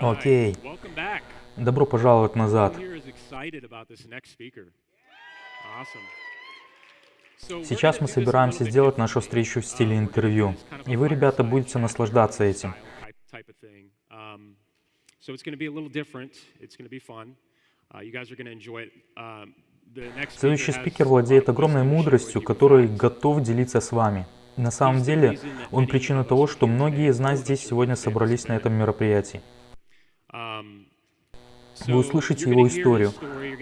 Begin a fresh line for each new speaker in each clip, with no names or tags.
Окей. Добро пожаловать назад. Сейчас мы собираемся сделать нашу встречу в стиле
Um,
интервью. И вы, ребята, будете наслаждаться этим.
Um. Uh. Um,
Следующий спикер владеет огромной мудростью, который готов делиться с вами. На самом деле, он причина того, что многие из нас здесь сегодня собрались на этом мероприятии. Вы услышите его историю.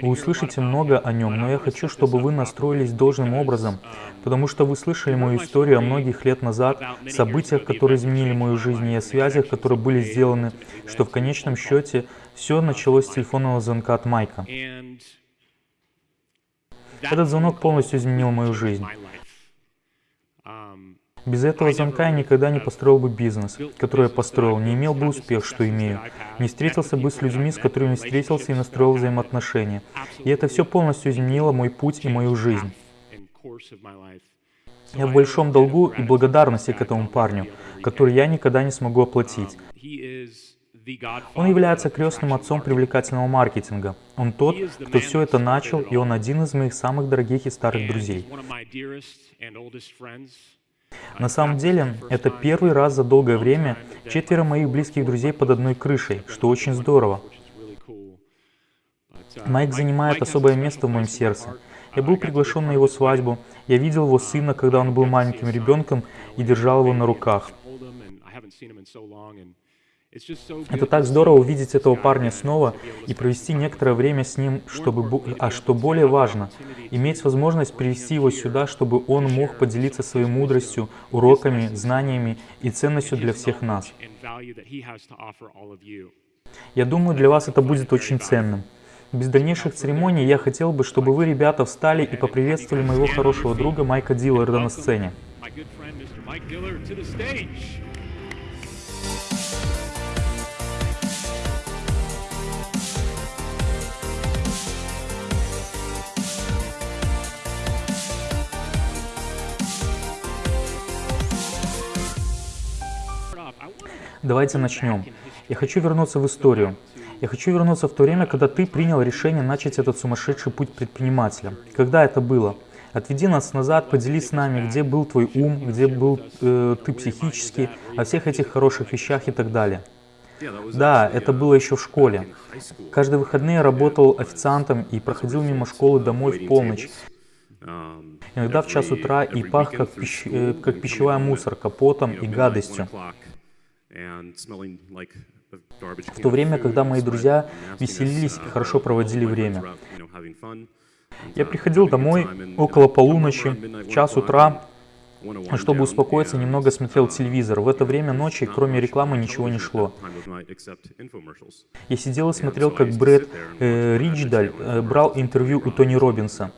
Вы услышите много о нем, но я хочу, чтобы вы настроились должным образом, потому что вы слышали мою историю о многих лет назад, событиях, которые изменили мою жизнь, и о связях, которые были сделаны, что в конечном счете все началось с телефонного звонка от Майка. Этот звонок полностью изменил мою жизнь. Без этого звонка я никогда не построил бы бизнес, который я построил, не имел бы успех, что имею, не встретился бы с людьми, с которыми встретился и настроил взаимоотношения. И это все полностью изменило мой путь и мою жизнь. Я в большом долгу и благодарности к этому парню, который я никогда не смогу оплатить. Он является крестным отцом привлекательного маркетинга. Он тот, кто все это начал, и он один из моих самых дорогих и старых друзей. На самом деле, это первый раз за долгое время четверо моих близких друзей под одной крышей, что очень здорово. Майк занимает особое место в моем сердце. Я был приглашен на его свадьбу, я видел его сына, когда он был маленьким ребенком, и держал его на руках. Это так здорово увидеть этого парня снова и провести некоторое время с ним, чтобы, а что более важно, иметь возможность привести его сюда, чтобы он мог поделиться своей мудростью, уроками, знаниями и ценностью для всех нас. Я думаю, для вас это будет очень ценным. Без дальнейших церемоний я хотел бы, чтобы вы, ребята, встали и поприветствовали моего хорошего друга Майка Дилларда на сцене. Давайте начнем. Я хочу вернуться в историю. Я хочу вернуться в то время, когда ты принял решение начать этот сумасшедший путь предпринимателя. Когда это было? Отведи нас назад, поделись с нами, где был твой ум, где был э, ты психически, о всех этих хороших вещах и так далее. Да, это было еще в школе. Каждые выходные я работал официантом и проходил мимо школы домой в полночь. Иногда в час утра и пах, как, пищ- э, как пищевая мусорка, потом и гадостью.
В то время, когда мои друзья веселились и хорошо проводили время.
Я приходил домой около полуночи, в час утра, чтобы успокоиться, немного смотрел телевизор. В это время ночи, кроме рекламы, ничего не шло. Я сидел и смотрел, как Брэд э, Ричдаль э, брал интервью у Тони Робинса.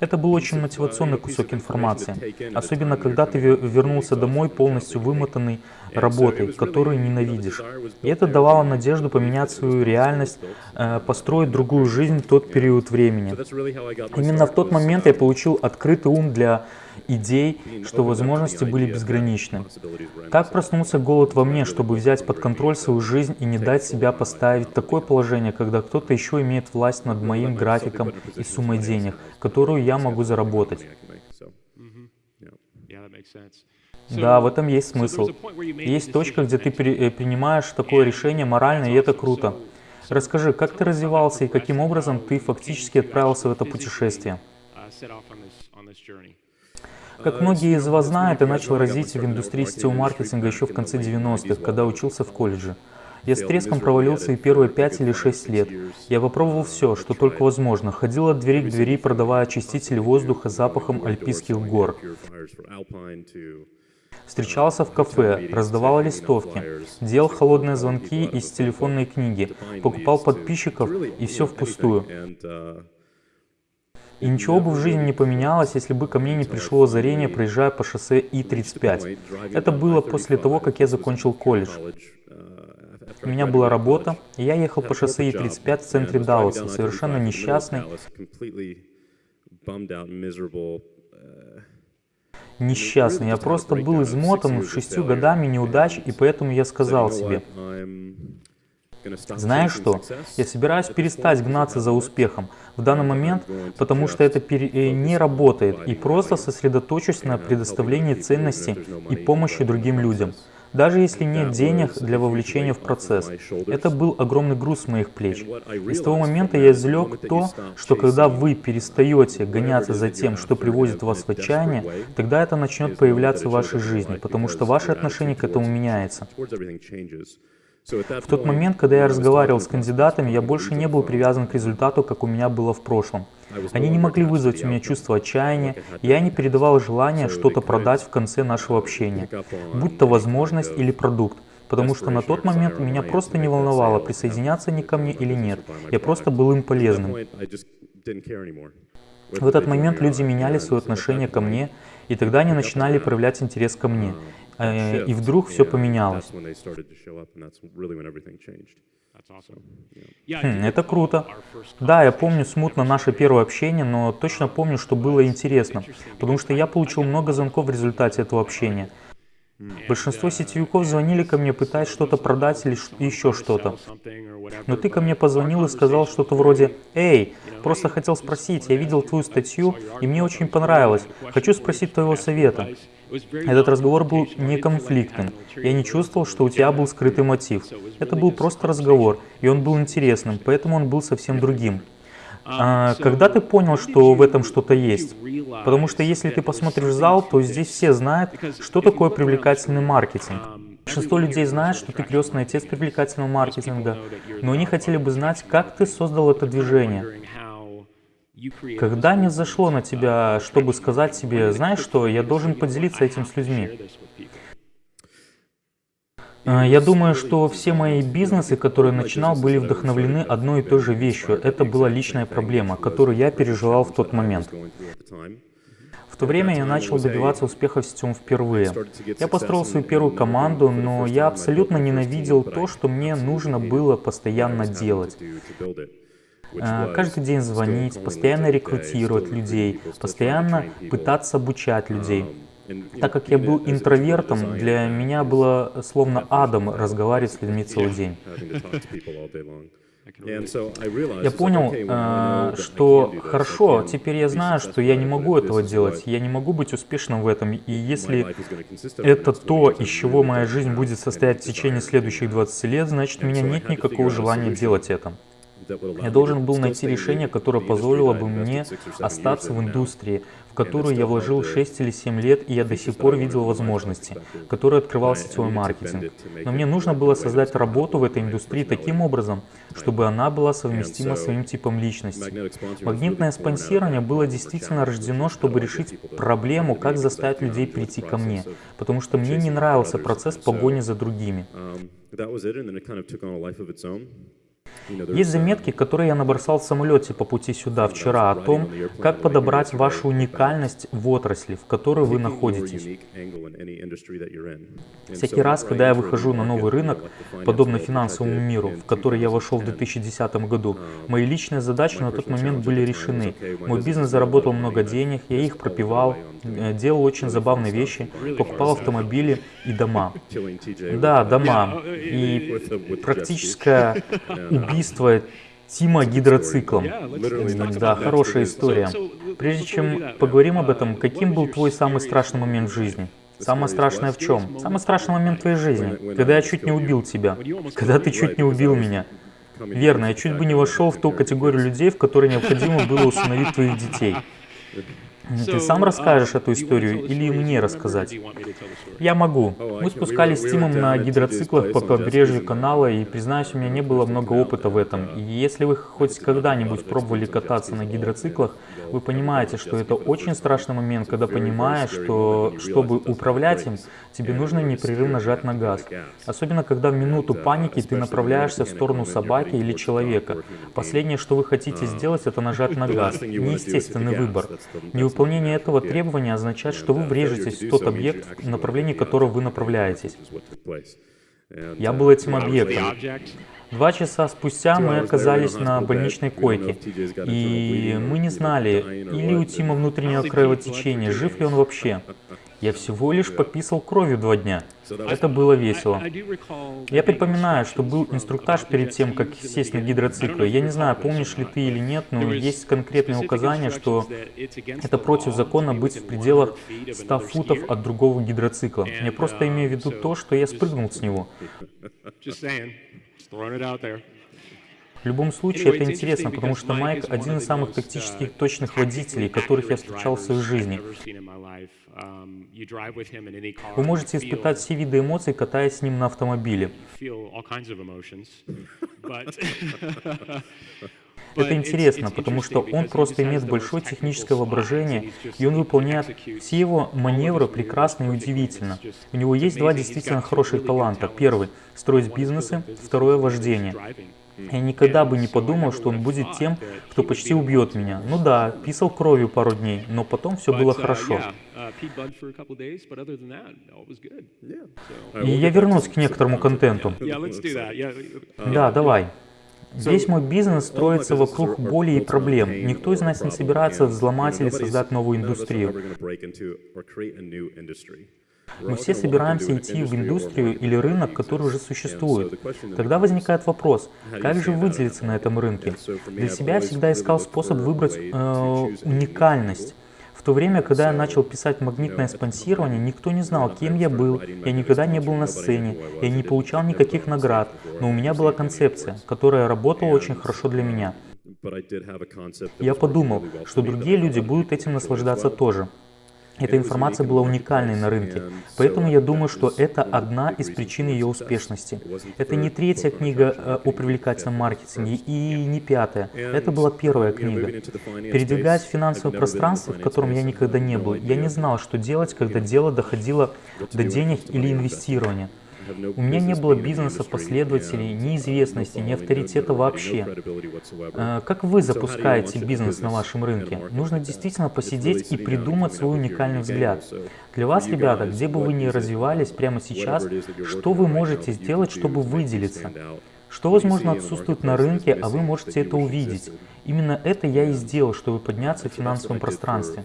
Это был очень мотивационный кусок информации, особенно когда ты ве- вернулся домой полностью вымотанный работой, которую ненавидишь. И это давало надежду поменять свою реальность, э, построить другую жизнь в тот период времени. Именно в тот момент я получил открытый ум для идей, что возможности были безграничны. Так проснулся голод во мне, чтобы взять под контроль свою жизнь и не дать себя поставить в такое положение, когда кто-то еще имеет власть над моим графиком и суммой денег, которую я могу заработать. Да, в этом есть смысл. Есть точка, где ты э, принимаешь такое решение морально, и это круто. Расскажи, как ты развивался и каким образом ты фактически отправился в это путешествие? Как многие из вас знают, я начал развитие в индустрии сетевого маркетинга еще в конце 90-х, когда учился в колледже. Я с треском провалился и первые 5 или 6 лет. Я попробовал все, что только возможно. Ходил от двери к двери, продавая очистители воздуха запахом альпийских гор. Встречался в кафе, раздавал листовки, делал холодные звонки из телефонной книги, покупал подписчиков и все впустую. И ничего бы в жизни не поменялось, если бы ко мне не пришло озарение, проезжая по шоссе И-35. Это было после того, как я закончил колледж. У меня была работа, и я ехал по шоссе И-35 в центре Далласа, совершенно несчастный, несчастный. Я просто был измотан шестью годами неудач, и поэтому я сказал себе, знаешь что, я собираюсь перестать гнаться за успехом в данный момент, потому что это э, не работает, и просто сосредоточусь на предоставлении ценности и помощи другим людям. Даже если нет денег для вовлечения в процесс. Это был огромный груз с моих плеч. И с того момента я извлек то, что когда вы перестаете гоняться за тем, что приводит вас в отчаяние, тогда это начнет появляться в вашей жизни, потому что ваше отношение к этому меняется. В тот момент, когда я разговаривал с кандидатами, я больше не был привязан к результату, как у меня было в прошлом. Они не могли вызвать у меня чувство отчаяния, и я не передавал желание что-то продать в конце нашего общения, будь то возможность или продукт, потому что на тот момент меня просто не волновало, присоединяться они ко мне или нет. Я просто был им полезным. В этот момент люди меняли свое отношение ко мне, и тогда они начинали проявлять интерес ко мне. Э, и вдруг все поменялось. Хм, это круто. Да, я помню смутно наше первое общение, но точно помню, что было интересно, потому что я получил много звонков в результате этого общения. Большинство сетевиков звонили ко мне, пытаясь что-то продать или еще что-то. Но ты ко мне позвонил и сказал что-то вроде «Эй, просто хотел спросить, я видел твою статью, и мне очень понравилось. Хочу спросить твоего совета». Этот разговор был не конфликтным. Я не чувствовал, что у тебя был скрытый мотив. Это был просто разговор, и он был интересным, поэтому он был совсем другим. А, когда ты понял, что в этом что-то есть? Потому что если ты посмотришь зал, то здесь все знают, что такое привлекательный маркетинг. Большинство людей знает, что ты крестный отец привлекательного маркетинга, но они хотели бы знать, как ты создал это движение. Когда не зашло на тебя, чтобы сказать себе, знаешь что, я должен поделиться этим с людьми. А, я думаю, что все мои бизнесы, которые начинал, были вдохновлены одной и той же вещью. Это была личная проблема, которую я переживал в тот момент. В то время я начал добиваться успеха в сетевом впервые. Я построил свою первую команду, но я абсолютно ненавидел то, что мне нужно было постоянно делать. Э, каждый день звонить, постоянно рекрутировать людей, постоянно пытаться обучать людей. Так как я был интровертом, для меня было словно адом разговаривать с людьми целый день. Я понял, э, что хорошо, теперь я знаю, что я не могу этого делать, я не могу быть успешным в этом, и если это то, из чего моя жизнь будет состоять в течение следующих 20 лет, значит у меня нет никакого желания делать это. Я должен был найти решение, которое позволило бы мне остаться в индустрии, в которую я вложил 6 или 7 лет, и я до сих пор видел возможности, которые открывал сетевой маркетинг. Но мне нужно было создать работу в этой индустрии таким образом, чтобы она была совместима с своим типом личности. Магнитное спонсирование было действительно рождено, чтобы решить проблему, как заставить людей прийти ко мне, потому что мне не нравился процесс погони за другими. Есть заметки, которые я набросал в самолете по пути сюда вчера о том, как подобрать вашу уникальность в отрасли, в которой вы находитесь. Всякий раз, когда я выхожу на новый рынок, подобно финансовому миру, в который я вошел в 2010 году, мои личные задачи на тот момент были решены. Мой бизнес заработал много денег, я их пропивал, делал очень забавные вещи, покупал автомобили и дома. Да, дома. И практическое убийство Тима гидроциклом. Да, хорошая история. Прежде чем поговорим об этом, каким был твой самый страшный момент в жизни? Самое страшное в чем? Самый страшный момент в твоей жизни, когда я чуть не убил тебя, когда ты чуть не убил меня. Верно, я чуть бы не вошел в ту категорию людей, в которой необходимо было установить твоих детей. Ты сам расскажешь эту историю или мне рассказать? Я могу. Мы спускались с Тимом на гидроциклах по побережью канала, и, признаюсь, у меня не было много опыта в этом. И если вы хоть когда-нибудь пробовали кататься на гидроциклах, вы понимаете, что это очень страшный момент, когда понимаешь, что чтобы управлять им, тебе нужно непрерывно жать на газ. Особенно, когда в минуту паники ты направляешься в сторону собаки или человека. Последнее, что вы хотите сделать, это нажать на газ. Неестественный выбор. Невыполнение этого требования означает, что вы врежетесь в тот объект, в направлении которого вы направляетесь. Я был этим объектом. Два часа спустя мы оказались на больничной койке, и мы не знали, или у Тима внутреннее кровотечение, жив ли он вообще. Я всего лишь пописал кровью два дня. Это было весело. Я припоминаю, что был инструктаж перед тем, как сесть на гидроциклы. Я не знаю, помнишь ли ты или нет, но есть конкретные указания, что это против закона быть в пределах 100 футов от другого гидроцикла. Я просто имею в виду то, что я спрыгнул с него. В любом случае, это интересно, потому что Майк один из самых тактических точных водителей, которых я встречал в своей жизни. Вы можете испытать все виды эмоций, катаясь с ним на автомобиле. Это интересно, потому что он просто имеет большое техническое воображение, и он выполняет все его маневры прекрасно и удивительно. У него есть два действительно хороших таланта. Первый — строить бизнесы, второе — вождение. Я никогда бы не подумал, что он будет тем, кто почти убьет меня. Ну да, писал кровью пару дней, но потом все было хорошо. И я вернусь к некоторому контенту. Да, давай. Весь мой бизнес строится вокруг боли и проблем. Никто из нас не собирается взломать или создать новую индустрию. Мы все собираемся идти в индустрию или рынок, который уже существует. Тогда возникает вопрос, как же выделиться на этом рынке? Для себя я всегда искал способ выбрать э, уникальность. В то время, когда я начал писать магнитное спонсирование, никто не знал, кем я был, я никогда не был на сцене, я не получал никаких наград, но у меня была концепция, которая работала очень хорошо для меня. Я подумал, что другие люди будут этим наслаждаться тоже. Эта информация была уникальной на рынке, поэтому я думаю, что это одна из причин ее успешности. Это не третья книга э, о привлекательном маркетинге и не пятая. Это была первая книга. Передвигаясь в финансовое пространство, в котором я никогда не был, я не знал, что делать, когда дело доходило до денег или инвестирования. У меня не было бизнеса, последователей, ни известности, ни авторитета вообще. Э, как вы запускаете бизнес на вашем рынке? Нужно действительно посидеть и придумать свой уникальный взгляд. Для вас, ребята, где бы вы ни развивались прямо сейчас, что вы можете сделать, чтобы выделиться? Что, возможно, отсутствует на рынке, а вы можете это увидеть. Именно это я и сделал, чтобы подняться в финансовом пространстве.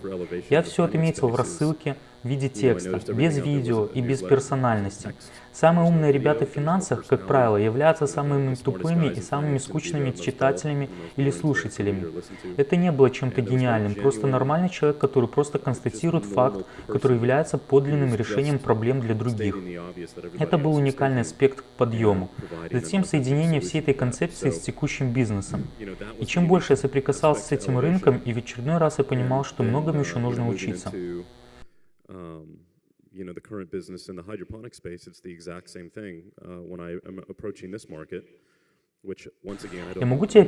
Я все отметил в рассылке в виде текста, без видео и без персональности. Самые умные ребята в финансах, как правило, являются самыми тупыми и самыми скучными читателями или слушателями. Это не было чем-то гениальным, просто нормальный человек, который просто констатирует факт, который является подлинным решением проблем для других. Это был уникальный аспект к подъему. Затем соединение всей этой концепции с текущим бизнесом. И чем больше я соприкасался с этим рынком, и в очередной раз я понимал, что многому еще нужно учиться you know, the current business in the hydroponic space, it's the exact same thing uh, when I am approaching this market. Я могу тебя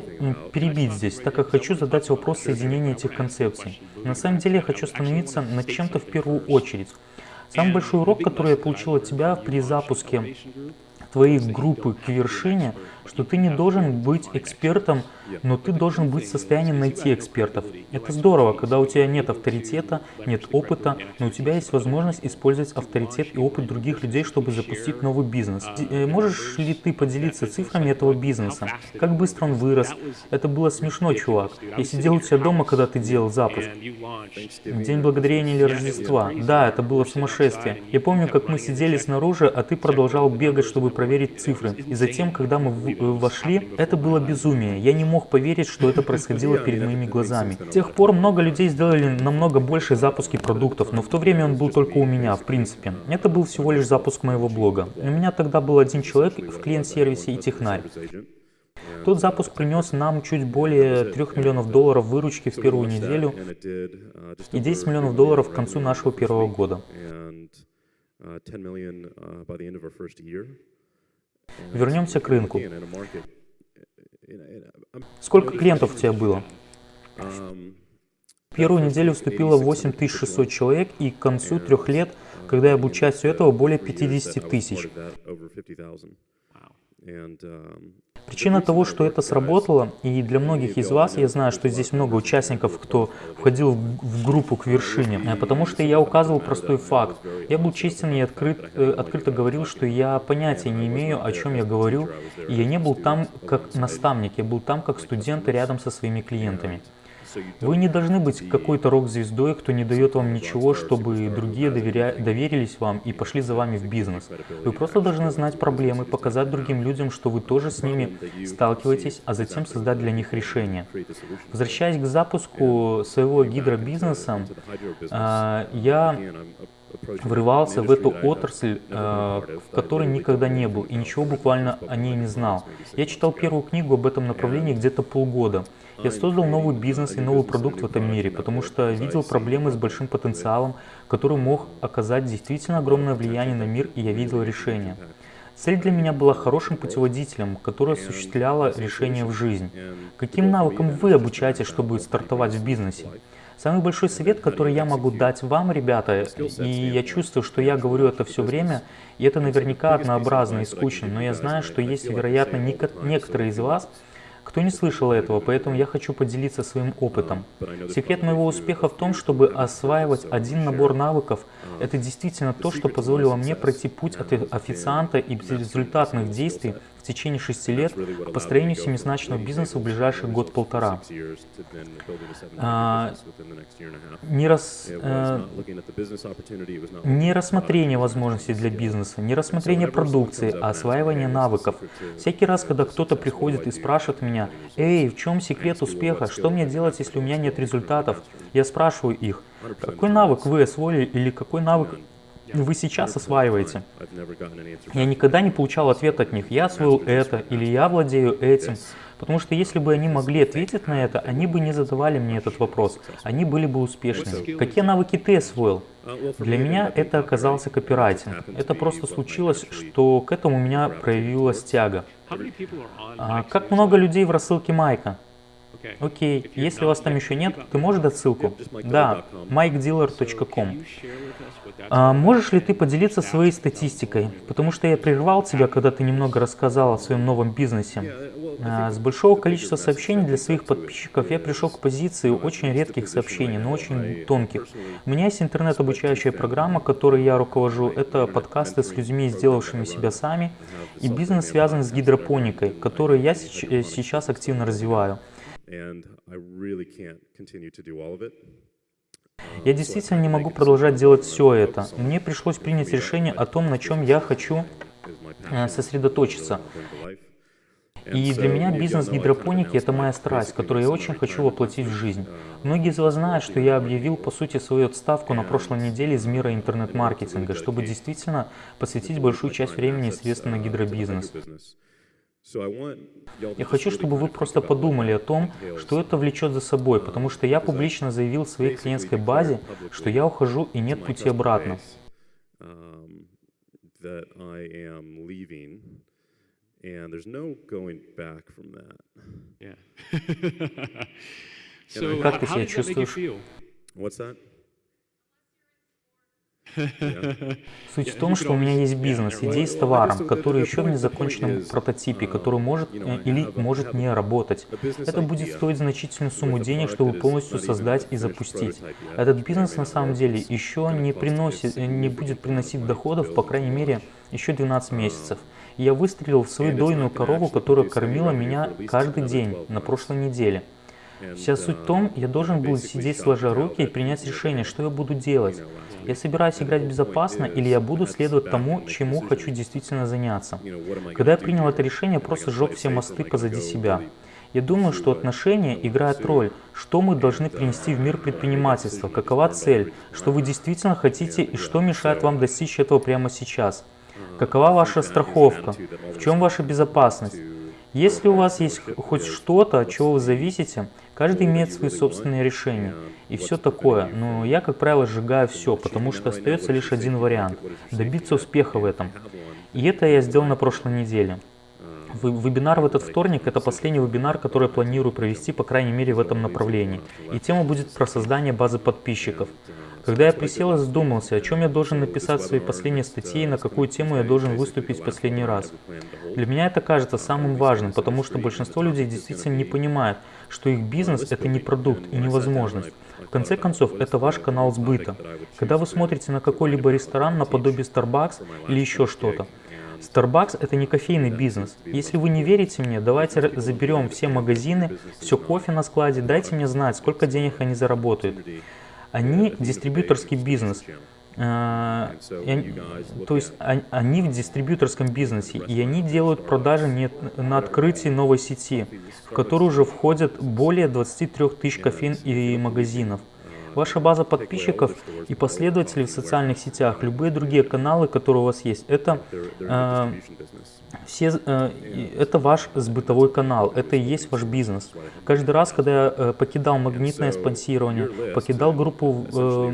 перебить здесь, так как хочу задать вопрос соединения этих концепций. На самом деле я хочу остановиться над чем-то в первую очередь. Самый большой урок, который я получил от тебя при запуске твоей группы к вершине, что ты не должен быть экспертом, но ты должен быть в состоянии найти экспертов. Это здорово, когда у тебя нет авторитета, нет опыта, но у тебя есть возможность использовать авторитет и опыт других людей, чтобы запустить новый бизнес. Э, можешь ли ты поделиться цифрами этого бизнеса? Как быстро он вырос? Это было смешно, чувак. Я сидел у тебя дома, когда ты делал запуск. День благодарения или Рождества. Да, это было сумасшествие. Я помню, как мы сидели снаружи, а ты продолжал бегать, чтобы проверить цифры. И затем, когда мы вошли, это было безумие. Я не мог поверить, что это происходило перед моими глазами. С тех пор много людей сделали намного больше запуски продуктов, но в то время он был только у меня, в принципе. Это был всего лишь запуск моего блога. У меня тогда был один человек в клиент-сервисе и технарь. Тот запуск принес нам чуть более 3 миллионов долларов выручки в первую неделю и 10 миллионов долларов к концу нашего первого года. Вернемся к рынку. Сколько клиентов у тебя было? Первую неделю вступило 8600 человек, и к концу трех лет, когда я был частью этого, более 50 тысяч. Причина того, что это сработало, и для многих из вас, я знаю, что здесь много участников, кто входил в группу к вершине, э, потому что я указывал простой факт. Я был честен и открыт, э, открыто говорил, что я понятия не имею, о чем я говорю, и я не был там как наставник, я был там как студент рядом со своими клиентами. Вы не должны быть какой-то рок-звездой, кто не дает вам ничего, чтобы другие доверя... доверились вам и пошли за вами в бизнес. Вы просто должны знать проблемы, показать другим людям, что вы тоже с ними сталкиваетесь, а затем создать для них решение. Возвращаясь к запуску своего гидробизнеса, а, я врывался в эту отрасль, э, в которой никогда не был и ничего буквально о ней не знал. Я читал первую книгу об этом направлении где-то полгода. Я создал новый бизнес и новый продукт в этом мире, потому что видел проблемы с большим потенциалом, который мог оказать действительно огромное влияние на мир, и я видел решение. Цель для меня была хорошим путеводителем, который осуществляло решение в жизнь. Каким навыкам вы обучаетесь, чтобы стартовать в бизнесе? Самый большой совет, который я могу дать вам, ребята, и я чувствую, что я говорю это все время, и это наверняка однообразно и скучно, но я знаю, что есть, вероятно, некоторые из вас, кто не слышал этого, поэтому я хочу поделиться своим опытом. Секрет моего успеха в том, чтобы осваивать один набор навыков. Это действительно то, что позволило мне пройти путь от официанта и безрезультатных действий течение шести лет к построению семизначного бизнеса в ближайший год-полтора. А, не, рас, э, не рассмотрение возможностей для бизнеса, не рассмотрение продукции, а осваивание навыков. Всякий раз, когда кто-то приходит и спрашивает меня, «Эй, в чем секрет успеха? Что мне делать, если у меня нет результатов?» Я спрашиваю их, какой навык вы освоили или какой навык вы сейчас осваиваете. Я никогда не получал ответ от них, я освоил это или я владею этим. Потому что если бы они могли ответить на это, они бы не задавали мне этот вопрос, они были бы успешными. Какие навыки ты освоил? Для меня это оказался копирайтинг. Это просто случилось, что к этому у меня проявилась тяга. А как много людей в рассылке Майка? Окей, если вас там еще нет, ты можешь дать ссылку? Да, mikedealer.com. А можешь ли ты поделиться своей статистикой? Потому что я прервал тебя, когда ты немного рассказал о своем новом бизнесе. А, с большого количества сообщений для своих подписчиков я пришел к позиции очень редких сообщений, но очень тонких. У меня есть интернет-обучающая программа, которой я руковожу. Это подкасты с людьми, сделавшими себя сами, и бизнес связан с гидропоникой, который я сейчас активно развиваю. Я действительно не могу продолжать делать все это. Мне пришлось принять решение о том, на чем я хочу э, сосредоточиться. И для меня бизнес гидропоники – это моя страсть, которую я очень хочу воплотить в жизнь. Многие из вас знают, что я объявил, по сути, свою отставку на прошлой неделе из мира интернет-маркетинга, чтобы действительно посвятить большую часть времени и средств на гидробизнес. Я хочу, чтобы вы просто подумали о том, что это влечет за собой, потому что я публично заявил в своей клиентской базе, что я ухожу и нет пути обратно. Как ты себя чувствуешь? Суть в том, что у меня есть бизнес, идеи с товаром, который еще в незаконченном прототипе, который может или может не работать. Это будет стоить значительную сумму денег, чтобы полностью создать и запустить. Этот бизнес на самом деле еще не, приносит, не будет приносить доходов, по крайней мере, еще 12 месяцев. И я выстрелил в свою дойную корову, которая кормила меня каждый день на прошлой неделе. Вся суть в том, я должен был сидеть сложа руки и принять решение, что я буду делать. Я собираюсь играть безопасно или я буду следовать тому, чему хочу действительно заняться. Когда я принял это решение, просто сжег все мосты позади себя. Я думаю, что отношения играют роль, что мы должны принести в мир предпринимательства, какова цель, что вы действительно хотите и что мешает вам достичь этого прямо сейчас. Какова ваша страховка, в чем ваша безопасность. Если у вас есть хоть что-то, от чего вы зависите, Каждый имеет свои собственные решения и все такое, но я, как правило, сжигаю все, потому что остается лишь один вариант – добиться успеха в этом. И это я сделал на прошлой неделе. Вебинар в этот вторник – это последний вебинар, который я планирую провести, по крайней мере, в этом направлении. И тема будет про создание базы подписчиков. Когда я присел и задумался, о чем я должен написать в своей последней статье и на какую тему я должен выступить в последний раз. Для меня это кажется самым важным, потому что большинство людей действительно не понимает, что их бизнес – это не продукт и не возможность. В конце концов, это ваш канал сбыта. Когда вы смотрите на какой-либо ресторан наподобие Starbucks или еще что-то, Starbucks это не кофейный бизнес. Если вы не верите мне, давайте заберем все магазины, все кофе на складе, дайте мне знать, сколько денег они заработают. Они дистрибьюторский бизнес. И, то есть они в дистрибьюторском бизнесе, и они делают продажи не на открытии новой сети, в которую уже входят более 23 тысяч кофеин и магазинов. Ваша база подписчиков и последователей в социальных сетях, любые другие каналы, которые у вас есть, это э, все, э, это ваш сбытовой канал, это и есть ваш бизнес. Каждый раз, когда я э, покидал магнитное спонсирование, покидал группу э,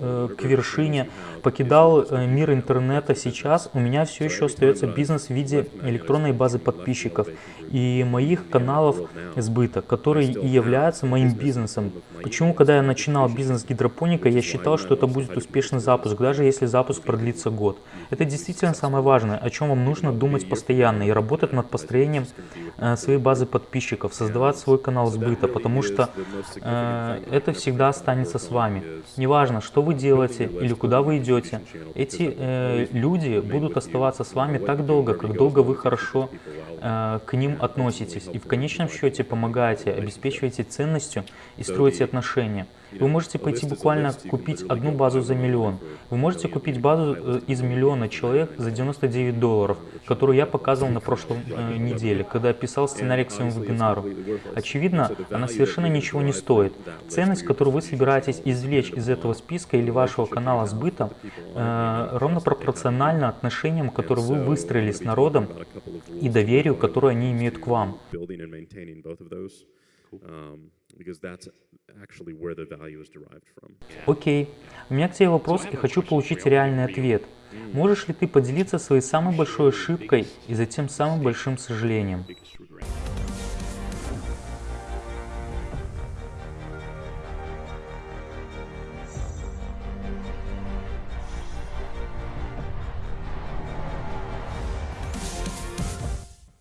э, к вершине, покидал э, мир интернета, сейчас у меня все еще остается бизнес в виде электронной базы подписчиков и моих каналов сбыта, которые и являются моим бизнесом. Почему, когда я начинал бизнес гидропоника, я считал, что это будет успешный запуск, даже если запуск продлится год. Это действительно самое важное, о чем вам нужно думать постоянно и работать над построением э, своей базы подписчиков, создавать свой канал сбыта, потому что э, это всегда останется с вами. Неважно, что вы делаете или куда вы идете, эти э, люди будут оставаться с вами так долго, как долго вы хорошо э, к ним относитесь и в конечном счете помогаете, обеспечиваете ценностью и строите отношения. Вы можете пойти буквально купить одну базу за миллион. Вы можете купить базу э, из миллиона человек за 99 долларов, которую я показывал на прошлой э, неделе, когда писал сценарий к своему вебинару. Очевидно, она совершенно ничего не стоит. Ценность, которую вы собираетесь извлечь из этого списка или вашего канала сбыта, э, ровно пропорциональна отношениям, которые вы выстроили с народом и доверию, которое они имеют к вам. Окей. У меня к тебе вопрос и хочу получить реальный ответ. Можешь ли ты поделиться своей самой большой ошибкой и затем самым большим сожалением?